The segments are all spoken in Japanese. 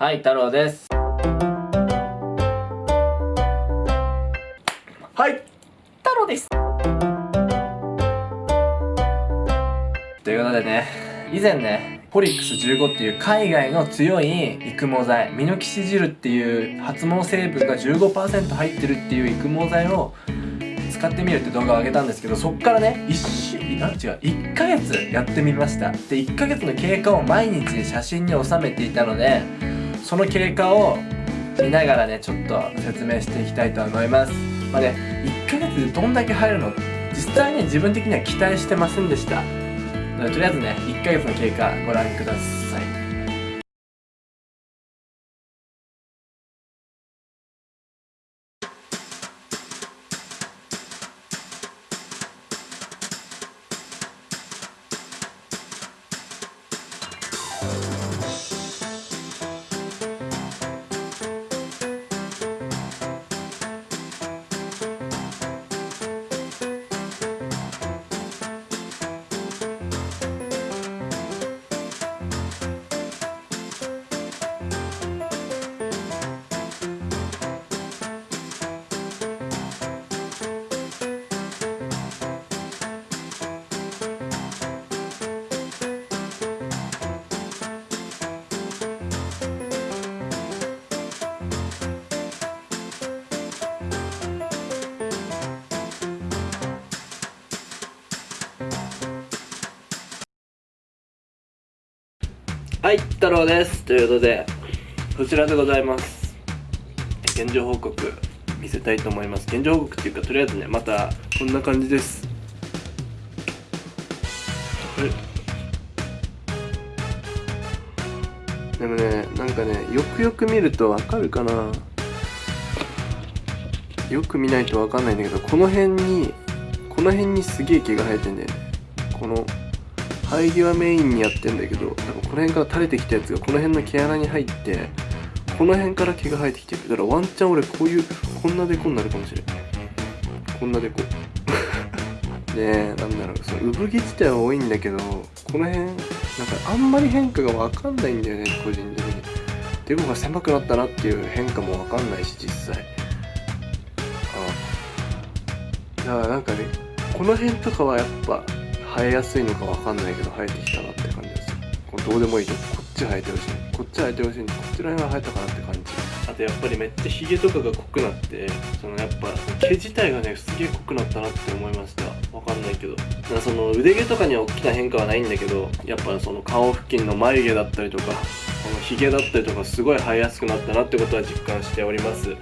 はい太郎です。はい。太郎です。ということでね以前ねポリックス15っていう海外の強い育毛剤ミノキシジルっていう発毛成分が15%入ってるっていう育毛剤を使ってみるって動画を上げたんですけどそっからね1週あ違う1ヶ月やってみました。で1ヶ月の経過を毎日写真に収めていたのでその経過を見ながらねちょっと説明していきたいと思います。まあね1ヶ月でどんだけ入るの？実際ね自分的には期待してませんでした。とりあえずね1ヶ月の経過ご覧ください。はい太郎です。ということでこちらでございます。現状報告見せたいと思います。現状報告っていうかとりあえずねまたこんな感じです。でもねなんかねよくよく見るとわかるかな。よく見ないとわかんないんだけどこの辺にこの辺にすげえ毛が生えてんだよね。この生え際メインにやってんだけどなんかこの辺から垂れてきたやつがこの辺の毛穴に入ってこの辺から毛が生えてきてる。だからワンチャン俺こういうこんなデコになるかもしれん。こんなデコ。でなんだろうその産毛自体は多いんだけどこの辺なんかあんまり変化が分かんないんだよね個人的に。デコが狭くなったなっていう変化も分かんないし実際。ああだからなんかねこの辺とかはやっぱ生えやすいのかわかんないけど生えてきたなって感じですこれどうでもいいと。こっち生えてほしい。こっち生えてほしいこっちら辺は生えたかなって感じ。あとやっぱりめっちゃヒゲとかが濃くなってそのやっぱ毛自体がねすげえ濃くなったなって思いました。わかんないけど。かその腕毛とかには大きな変化はないんだけどやっぱその顔付近の眉毛だったりとかこのヒゲだったりとかすごい生えやすくなったなってことは実感しております。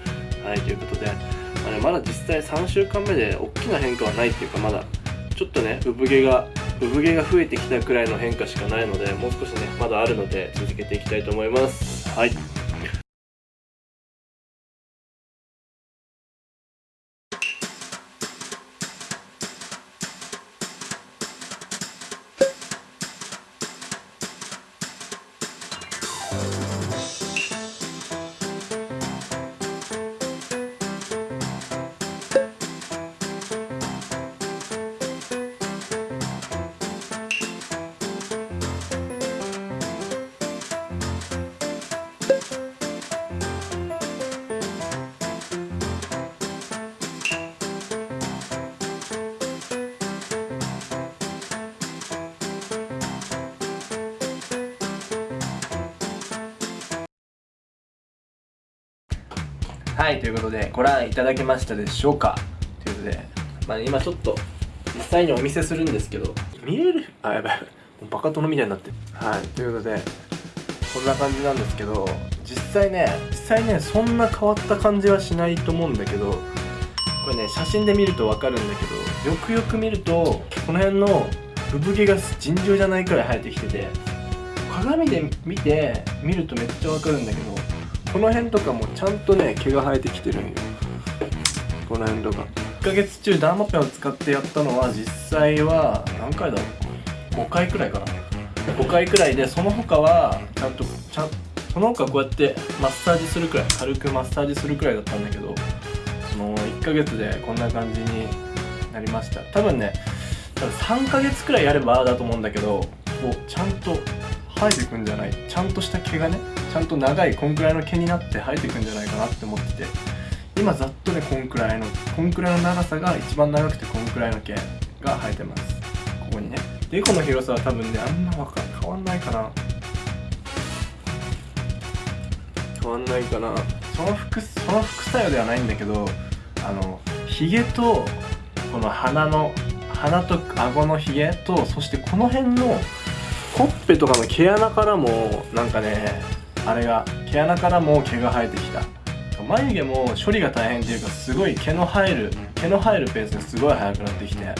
はいということで、あれまだ実際3週間目で大きな変化はないっていうかまだちょっとね産毛が産毛が増えてきたくらいの変化しかないのでもう少しねまだあるので続けていきたいと思います。はい。はいということでご覧いただけましたでしょうか？ということで、まあ、今ちょっと実際にお見せするんですけど見える？あやばい。もうバカ殿みたいになってはいということでこんな感じなんですけど実際ね実際ねそんな変わった感じはしないと思うんだけどこれね写真で見ると分かるんだけどよくよく見るとこの辺の産毛が尋常じゃないくらい生えてきてて鏡で見て見るとめっちゃ分かるんだけどこの辺とかもちゃんとね毛が生えてきてるんよ。この辺とか。1ヶ月中ダーマペンを使ってやったのは実際は何回だろう？5回くらいかな。5回くらいでその他はちゃんとちゃんその他こうやってマッサージするくらい軽くマッサージするくらいだったんだけどその1ヶ月でこんな感じになりました。多分ね多分3ヶ月くらいやればだと思うんだけどこうちゃんと生えてくんじゃない？ちゃんとした毛がねゃんと長いこんくらいの毛になって生えていくんじゃないかなって思ってて。今ざっとねこんくらいのこんくらいの長さが一番長くてこんくらいの毛が生えてます。ここにね。でこの広さは多分ねあんまわか変わんないかな。変わんないかな。その副その副作用ではないんだけどあのヒゲとこの鼻の鼻と顎のヒゲとそしてこの辺のほっぺとかの毛穴からもなんかねあれが毛穴からも毛が生えてきた。眉毛も処理が大変っていうかすごい毛の生える毛の生えるペースがすごい速くなってきて。だ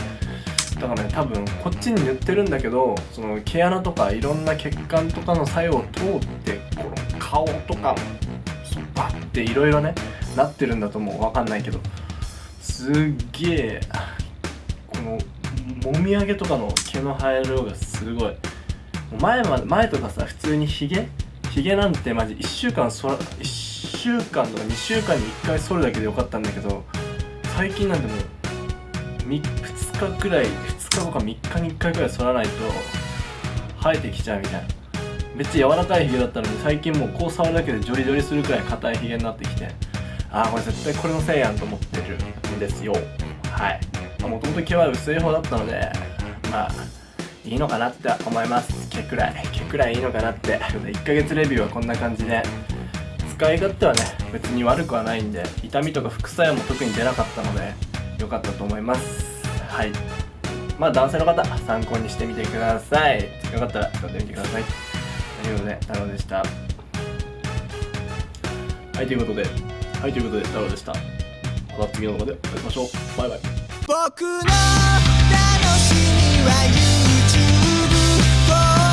からね多分こっちに塗ってるんだけどその毛穴とかいろんな血管とかの作用を通ってこの顔とかもバッていろいろねなってるんだと思う分かんないけど。すっげえこのもみあげとかの毛の生える量がすごい。前ま前とかさ普通にヒゲヒゲなんてマジ1週間そら1週間とか2週間に1回剃るだけでよかったんだけど最近なんてもう2日くらい2日とか3日に1回くらい剃らないと生えてきちゃうみたいな。めっちゃ柔らかいヒゲだったのに最近もうこう触るだけでジョリジョリするくらい硬いヒゲになってきて。ああこれ絶対これのせいやんと思ってるんですよ。はい。もともと毛は薄い方だったのでまあいいのかなって思います。毛くらい毛くらいいいのかなって。1ヶ月レビューはこんな感じで。使い勝手はね別に悪くはないんで痛みとか副作用も特に出なかったので良かったと思います。はい。まあ男性の方参考にしてみてください。よかったら使ってみてください。ということで太郎でした。はいということで。はいということで太郎でした。また次の動画でお会いしましょう。バイバイ。僕の楽しみは you do for